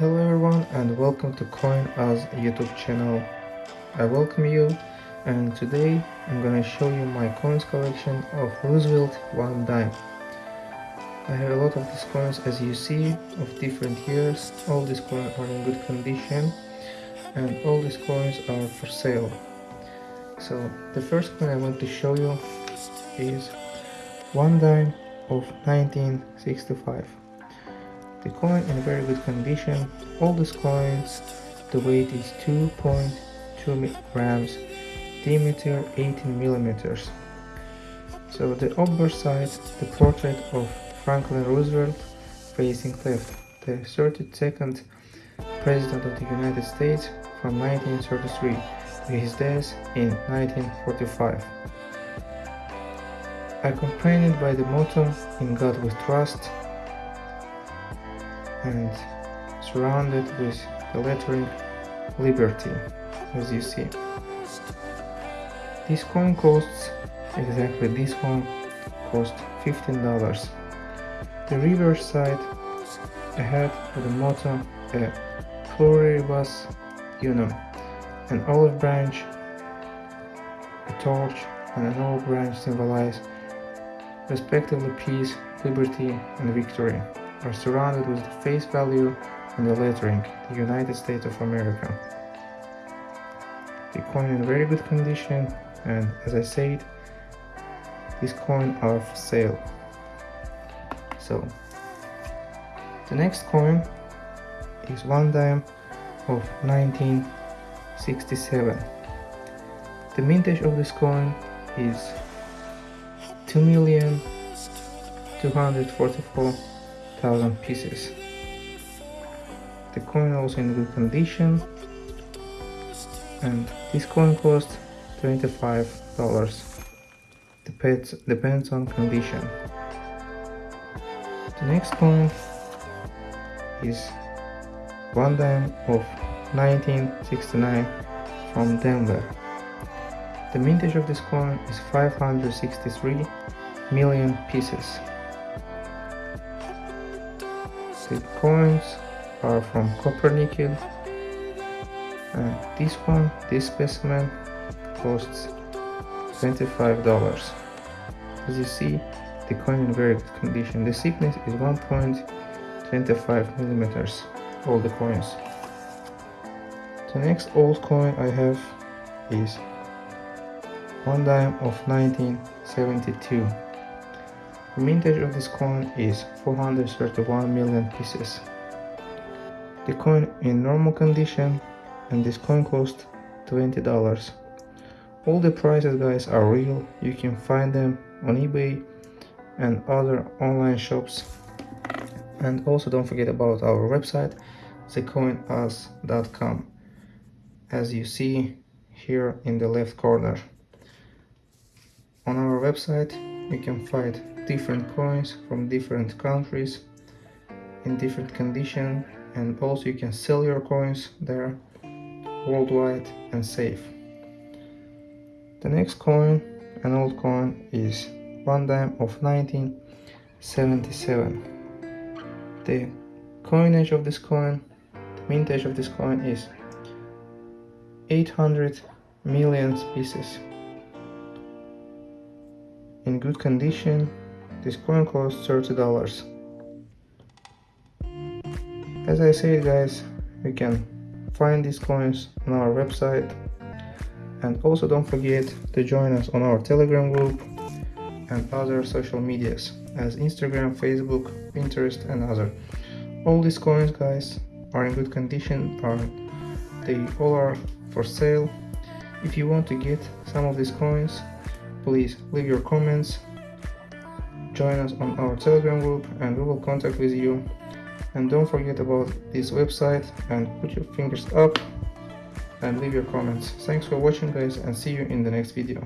Hello everyone and welcome to Coin As YouTube channel. I welcome you and today I'm gonna show you my coins collection of Roosevelt one dime. I have a lot of these coins as you see of different years. All these coins are in good condition and all these coins are for sale. So the first coin I want to show you is one dime of 1965. The coin in very good condition. All these coins, the weight is 2.2 grams, diameter 18 millimeters. So the upper side, the portrait of Franklin Roosevelt facing left, the 32nd President of the United States from 1933 to his death in 1945. Accompanied by the motto, In God We Trust, and surrounded with the lettering Liberty as you see. This coin costs exactly this one cost $15. The reverse side ahead with the motto a pluribus unum, an olive branch, a torch and an olive branch symbolize respectively peace, liberty and victory are surrounded with the face value and the lettering, the United States of America. The coin in very good condition and as I said, this coin are for sale. So, the next coin is one dime of 1967. The mintage of this coin is 2 million 244 thousand pieces. The coin also in good condition. And this coin cost $25 depends depends on condition. The next coin is one dime of 1969 from Denver. The mintage of this coin is 563 million pieces the coins are from copper nickel. And this one this specimen costs 25 dollars. As you see the coin in very good condition. The thickness is 1.25 millimeters all the coins. The next old coin i have is one dime of 1972 the mintage of this coin is 431 million pieces. The coin in normal condition and this coin cost $20. All the prices guys are real, you can find them on eBay and other online shops. And also don't forget about our website, thecoinus.com as you see here in the left corner. On our website you can find different coins from different countries in different condition and also you can sell your coins there worldwide and safe. The next coin, an old coin, is one dime of 1977. The coinage of this coin, the mintage of this coin is 800 million pieces. In good condition, this coin costs $30. As I said guys, you can find these coins on our website and also don't forget to join us on our telegram group and other social medias as Instagram, Facebook, Pinterest and other. All these coins guys are in good condition, are they all are for sale. If you want to get some of these coins, please leave your comments join us on our telegram group and we will contact with you. And don't forget about this website and put your fingers up and leave your comments. Thanks for watching guys and see you in the next video